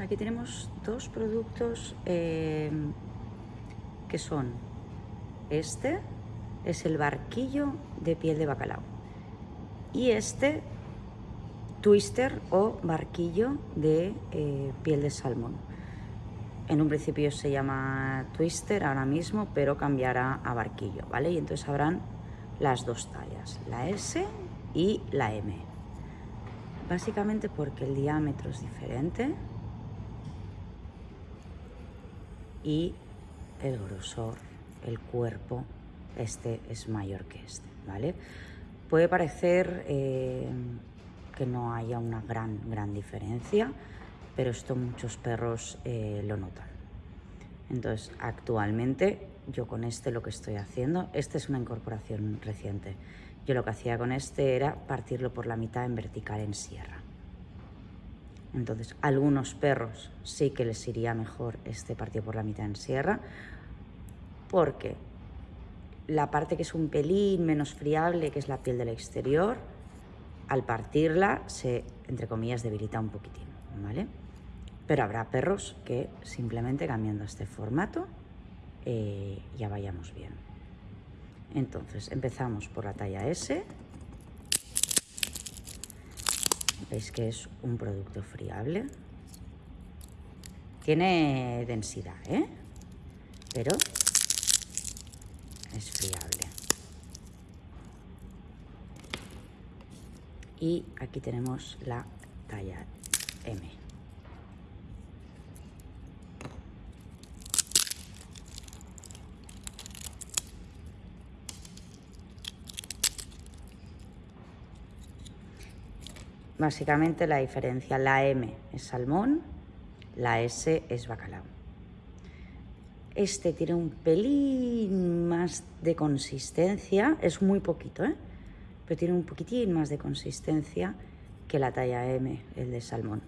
aquí tenemos dos productos eh, que son este es el barquillo de piel de bacalao y este twister o barquillo de eh, piel de salmón. En un principio se llama twister ahora mismo, pero cambiará a barquillo, ¿vale? Y entonces habrán las dos tallas, la S y la M. Básicamente porque el diámetro es diferente y el grosor, el cuerpo, este es mayor que este, ¿vale? Puede parecer eh, que no haya una gran, gran diferencia, pero esto muchos perros eh, lo notan. Entonces, actualmente yo con este lo que estoy haciendo, esta es una incorporación reciente, yo lo que hacía con este era partirlo por la mitad en vertical en sierra. Entonces, algunos perros sí que les iría mejor este partido por la mitad en sierra, porque la parte que es un pelín menos friable, que es la piel del exterior, al partirla se, entre comillas, debilita un poquitín, ¿vale? Pero habrá perros que simplemente cambiando este formato eh, ya vayamos bien. Entonces, empezamos por la talla S. Veis que es un producto friable. Tiene densidad, ¿eh? Pero es friable. Y aquí tenemos la talla M. Básicamente la diferencia, la M es salmón, la S es bacalao. Este tiene un pelín más de consistencia, es muy poquito, ¿eh? pero tiene un poquitín más de consistencia que la talla M, el de salmón.